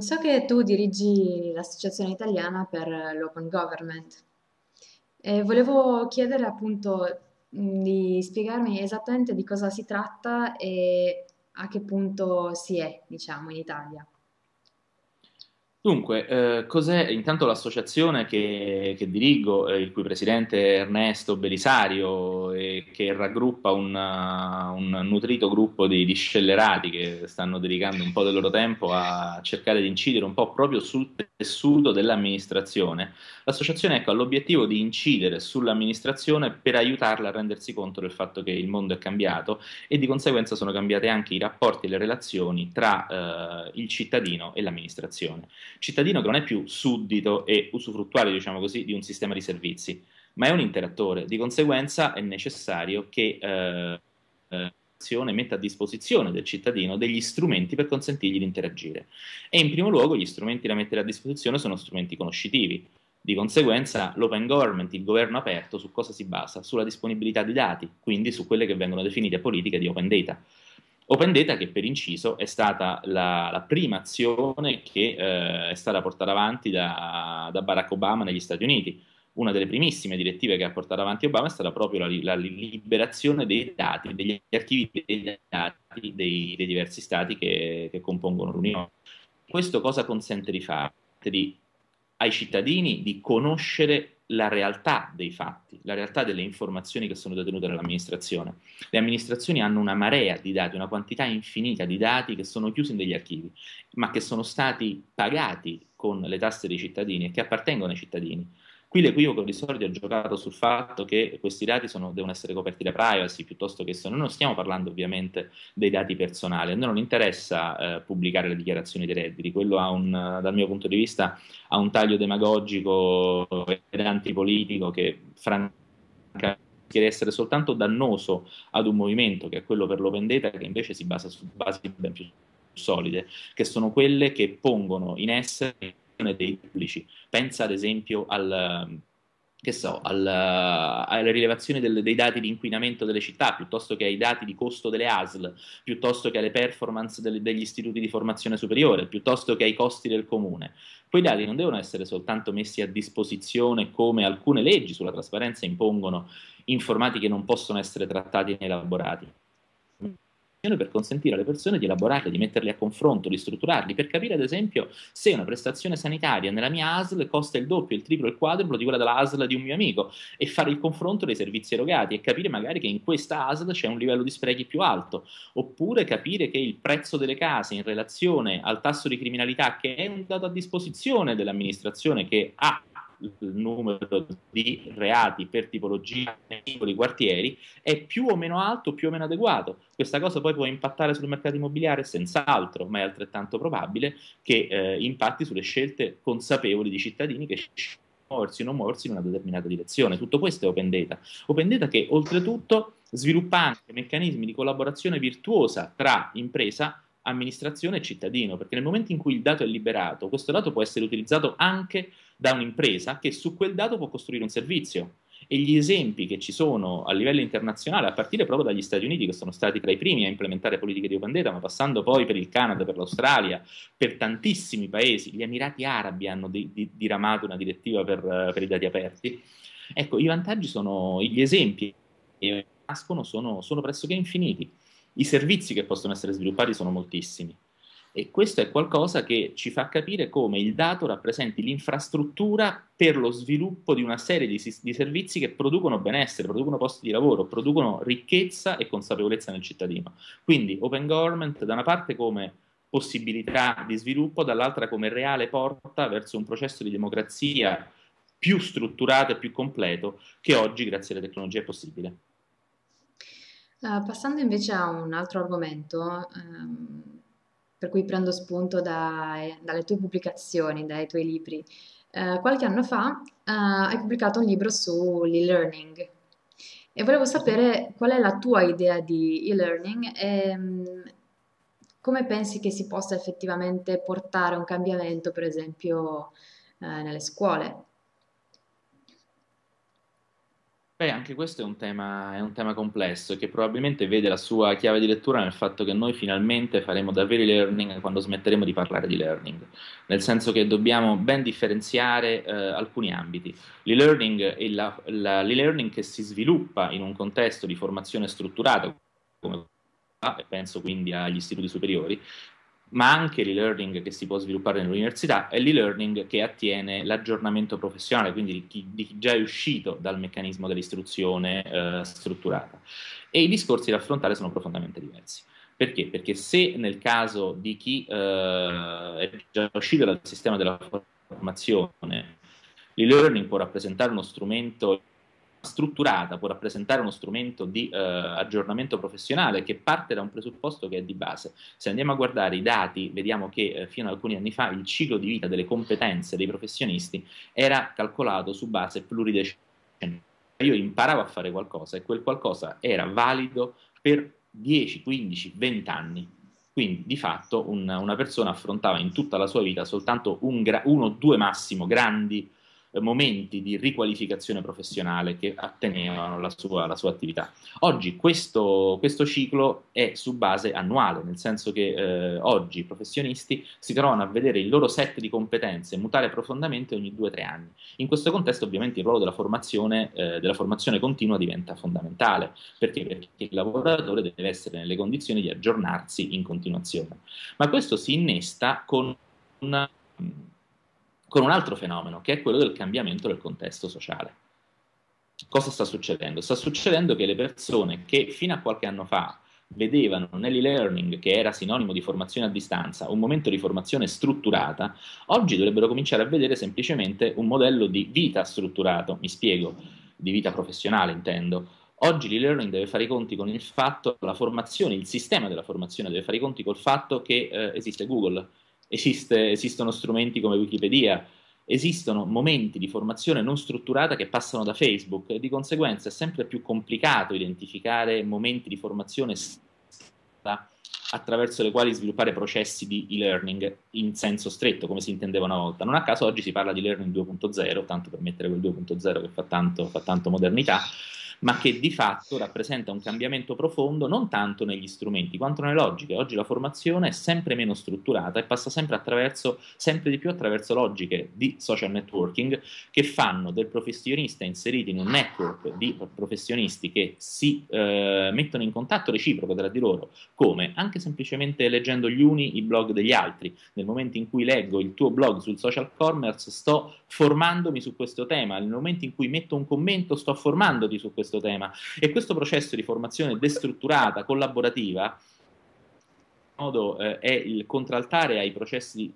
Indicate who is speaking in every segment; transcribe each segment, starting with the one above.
Speaker 1: So che tu dirigi l'Associazione Italiana per l'Open Government e volevo chiedere appunto di spiegarmi esattamente di cosa si tratta e a che punto si è, diciamo, in Italia.
Speaker 2: Dunque, eh, cos'è intanto l'associazione che, che dirigo, eh, il cui presidente è Ernesto Belisario, e che raggruppa un, uh, un nutrito gruppo di, di, scellerati che stanno dedicando un po' del loro tempo a cercare di incidere un po' proprio sul tessuto dell'amministrazione. L'associazione ecco, ha l'obiettivo di incidere sull'amministrazione per aiutarla a rendersi conto del fatto che il mondo è cambiato e di conseguenza sono cambiate anche i rapporti e le relazioni tra eh, il cittadino e l'amministrazione cittadino che non è più suddito e usufruttuario, diciamo così, di un sistema di servizi, ma è un interattore. Di conseguenza è necessario che eh, l'azione metta a disposizione del cittadino degli strumenti per consentirgli di interagire. E in primo luogo gli strumenti da mettere a disposizione sono strumenti conoscitivi. Di conseguenza l'open government, il governo aperto, su cosa si basa? Sulla disponibilità di dati, quindi su quelle che vengono definite politiche di open data. Open Data che per inciso è stata la, la prima azione che eh, è stata portata avanti da, da, Barack Obama negli Stati Uniti. Una delle primissime direttive che ha portato avanti Obama è stata proprio la, la liberazione dei dati, degli archivi dei dati dei, dei diversi stati che, che compongono l'Unione. Questo cosa consente di fare? Di, ai cittadini di conoscere la realtà dei fatti, la realtà delle informazioni che sono detenute dall'amministrazione. Le amministrazioni hanno una marea di dati, una quantità infinita di dati che sono chiusi in degli archivi, ma che sono stati pagati con le tasse dei cittadini e che appartengono ai cittadini. Qui l'equivoco di solito ha giocato sul fatto che questi dati sono, devono essere coperti da privacy piuttosto che sono. Noi non stiamo parlando ovviamente dei dati personali, a noi non interessa eh, pubblicare le dichiarazioni dei redditi, quello un, dal mio punto di vista ha un taglio demagogico ed antipolitico che francamente rischia di essere soltanto dannoso ad un movimento che è quello per l'open data che invece si basa su basi ben più solide, che sono quelle che pongono in essere dei pubblici. Pensa ad esempio al, che so, al, alle rilevazioni del, dei dati di inquinamento delle città, piuttosto che ai dati di costo delle ASL, piuttosto che alle performance delle, degli istituti di formazione superiore, piuttosto che ai costi del comune. Quei dati non devono essere soltanto messi a disposizione come alcune leggi sulla trasparenza impongono informati che non possono essere trattati né elaborati per consentire alle persone di elaborarli, di metterli a confronto, di strutturarli, per capire ad esempio se una prestazione sanitaria nella mia ASL costa il doppio, il triplo, il quadruplo di quella della ASL di un mio amico e fare il confronto dei servizi erogati e capire magari che in questa ASL c'è un livello di sprechi più alto, oppure capire che il prezzo delle case in relazione al tasso di criminalità che è un dato a disposizione dell'amministrazione che ha il numero di reati per tipologia nei singoli quartieri è più o meno alto, più o meno adeguato. Questa cosa poi può impattare sul mercato immobiliare? Senz'altro, ma è altrettanto probabile che eh, impatti sulle scelte consapevoli di cittadini che muoversi o non muoversi in una determinata direzione. Tutto questo è Open Data. Open Data che oltretutto sviluppa anche meccanismi di collaborazione virtuosa tra impresa amministrazione e cittadino, perché nel momento in cui il dato è liberato, questo dato può essere utilizzato anche da un'impresa che su quel dato può costruire un servizio. E gli esempi che ci sono a livello internazionale, a partire proprio dagli Stati Uniti, che sono stati tra i primi a implementare politiche di open data, ma passando poi per il Canada, per l'Australia, per tantissimi paesi, gli Emirati Arabi hanno di, di, diramato una direttiva per, per, i dati aperti. Ecco, i vantaggi sono, gli esempi che nascono sono, sono pressoché infiniti. I servizi che possono essere sviluppati sono moltissimi. E questo è qualcosa che ci fa capire come il dato rappresenti l'infrastruttura per lo sviluppo di una serie di, di, servizi che producono benessere, producono posti di lavoro, producono ricchezza e consapevolezza nel cittadino. Quindi open government da una parte come possibilità di sviluppo, dall'altra come reale porta verso un processo di democrazia più strutturato e più completo che oggi grazie alle tecnologie è possibile.
Speaker 1: Uh, passando invece a un altro argomento, um, per cui prendo spunto da, dalle tue pubblicazioni, dai tuoi libri, uh, qualche anno fa uh, hai pubblicato un libro sull'e-learning e volevo sapere qual è la tua idea di e-learning e um, come pensi che si possa effettivamente portare un cambiamento, per esempio, nelle scuole.
Speaker 2: Beh, anche questo è un tema, è un tema complesso che probabilmente vede la sua chiave di lettura nel fatto che noi finalmente faremo davvero e-learning quando smetteremo di parlare di learning, nel senso che dobbiamo ben differenziare eh, alcuni ambiti. L'e-learning che si sviluppa in un contesto di formazione strutturata, come e penso quindi agli istituti superiori, ma anche l'e-learning che si può sviluppare nell'università e l'e-learning che attiene l'aggiornamento professionale, quindi di chi, di chi già è uscito dal meccanismo dell'istruzione eh, strutturata. E i discorsi da affrontare sono profondamente diversi. Perché? Perché se nel caso di chi eh, è già uscito dal sistema della formazione, l'e-learning può rappresentare uno strumento strutturata può rappresentare uno strumento di eh, aggiornamento professionale che parte da un presupposto che è di base. Se andiamo a guardare i dati, vediamo che eh, fino ad alcuni anni fa il ciclo di vita delle competenze dei professionisti era calcolato su base pluridecennale. Io imparavo a fare qualcosa e quel qualcosa era valido per 10, 15, 20 anni. Quindi di fatto un, una persona affrontava in tutta la sua vita soltanto un uno o due massimo grandi momenti di riqualificazione professionale che attenevano la sua, la sua attività. Oggi questo, questo, ciclo è su base annuale, nel senso che eh, oggi i professionisti si trovano a vedere il loro set di competenze mutare profondamente ogni due o tre anni. In questo contesto ovviamente il ruolo della formazione, eh, della formazione continua diventa fondamentale, perché? perché il lavoratore deve essere nelle condizioni di aggiornarsi in continuazione. Ma questo si innesta con una con un altro fenomeno, che è quello del cambiamento del contesto sociale. Cosa sta succedendo? Sta succedendo che le persone che fino a qualche anno fa vedevano nell'e-learning, che era sinonimo di formazione a distanza, un momento di formazione strutturata, oggi dovrebbero cominciare a vedere semplicemente un modello di vita strutturato, mi spiego, di vita professionale intendo. Oggi l'e-learning deve fare i conti con il fatto, la formazione, il sistema della formazione deve fare i conti col fatto che eh, esiste Google, Esiste, esistono strumenti come Wikipedia, esistono momenti di formazione non strutturata che passano da Facebook e di conseguenza è sempre più complicato identificare momenti di formazione attraverso le quali sviluppare processi di e-learning in senso stretto, come si intendeva una volta. Non a caso oggi si parla di learning 2.0, tanto per mettere quel 2.0 che fa tanto, fa tanto modernità, ma che di fatto rappresenta un cambiamento profondo non tanto negli strumenti quanto nelle logiche. Oggi la formazione è sempre meno strutturata e passa sempre, attraverso, sempre di più attraverso logiche di social networking che fanno del professionista inserito in un network di professionisti che si eh, mettono in contatto reciproco tra di loro, come? Anche semplicemente leggendo gli uni i blog degli altri. Nel momento in cui leggo il tuo blog sul social commerce sto formandomi su questo tema, nel momento in cui metto un commento sto formandoti su questo questo tema. E questo processo di formazione destrutturata, collaborativa, modo, eh, è il contraltare ai processi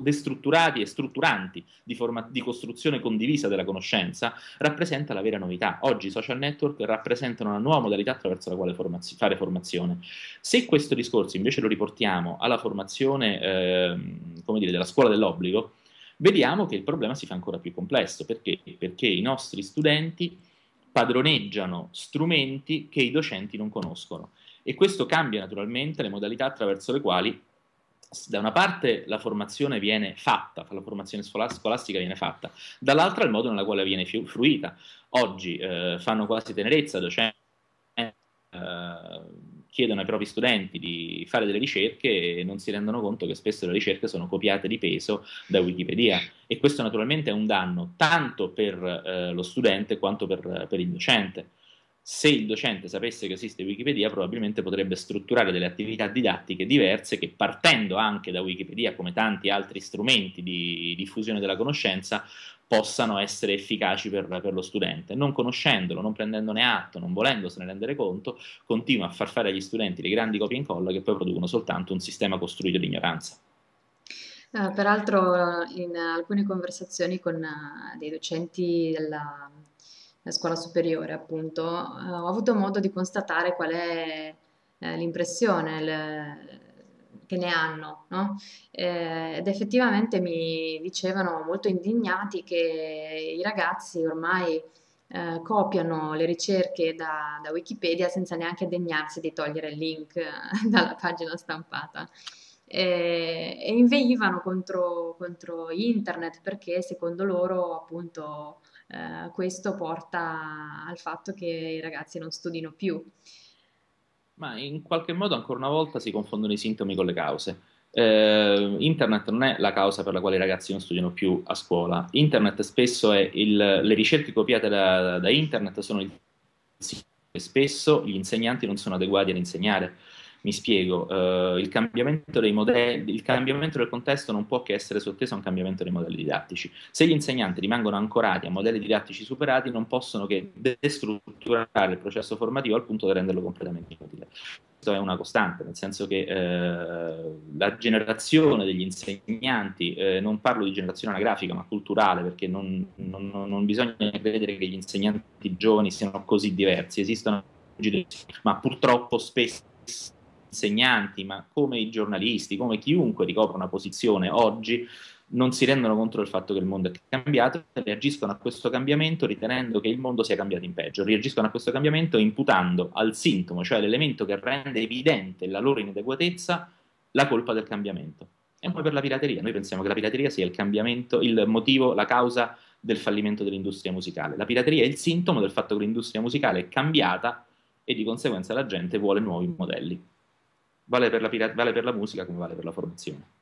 Speaker 2: destrutturati e strutturanti di, di, costruzione condivisa della conoscenza rappresenta la vera novità. Oggi i social network rappresentano una nuova modalità attraverso la quale formaz- fare formazione. Se questo discorso invece lo riportiamo alla formazione eh, dire, della scuola dell'obbligo, vediamo che il problema si fa ancora più complesso. Perché? Perché i nostri studenti padroneggiano strumenti che i docenti non conoscono e questo cambia naturalmente le modalità attraverso le quali da una parte la formazione viene fatta, la formazione scolastica viene fatta, dall'altra il modo nella quale viene fruita. Oggi eh, fanno quasi tenerezza docenti eh, chiedono ai propri studenti di fare delle ricerche e non si rendono conto che spesso le ricerche sono copiate di peso da Wikipedia e questo naturalmente è un danno tanto per eh, lo studente quanto per, per il docente se il docente sapesse che esiste Wikipedia, probabilmente potrebbe strutturare delle attività didattiche diverse che partendo anche da Wikipedia, come tanti altri strumenti di diffusione della conoscenza, possano essere efficaci per, per, lo studente. Non conoscendolo, non prendendone atto, non volendosene rendere conto, continua a far fare agli studenti le grandi copie e incolla che poi producono soltanto un sistema costruito di ignoranza.
Speaker 1: Uh, peraltro in alcune conversazioni con uh, dei docenti della scuola superiore, appunto, uh, ho avuto modo di constatare qual è l'impressione, le, che ne hanno, no? eh, ed effettivamente mi dicevano molto indignati che i ragazzi ormai eh, copiano le ricerche da, da, Wikipedia senza neanche degnarsi di togliere il link dalla pagina stampata. E, e inveivano contro, contro internet perché secondo loro appunto eh, questo porta al fatto che i ragazzi non studino più.
Speaker 2: Ma in qualche modo ancora una volta si confondono i sintomi con le cause. Eh, internet non è la causa per la quale i ragazzi non studiano più a scuola. Internet spesso è il, le ricerche copiate da, da internet sono il spesso gli insegnanti non sono adeguati ad insegnare. Mi spiego, eh, il, cambiamento modelli, il, cambiamento del contesto non può che essere sotteso a un cambiamento dei modelli didattici. Se gli insegnanti rimangono ancorati a modelli didattici superati, non possono che destrutturare il processo formativo al punto da renderlo completamente inutile. Questo è una costante, nel senso che eh, la generazione degli insegnanti, eh, non parlo di generazione anagrafica ma culturale, perché non, non, non bisogna credere che gli insegnanti giovani siano così diversi, esistono ma purtroppo spesso insegnanti, ma come i giornalisti, come chiunque ricopra una posizione oggi, non si rendono conto del fatto che il mondo è cambiato e reagiscono a questo cambiamento ritenendo che il mondo sia cambiato in peggio, reagiscono a questo cambiamento imputando al sintomo, cioè l'elemento che rende evidente la loro inadeguatezza, la colpa del cambiamento. E poi per la pirateria, noi pensiamo che la pirateria sia il cambiamento, il motivo, la causa del fallimento dell'industria musicale. La pirateria è il sintomo del fatto che l'industria musicale è cambiata e di conseguenza la gente vuole nuovi modelli. Vale per la, vale per la musica come vale per la formazione.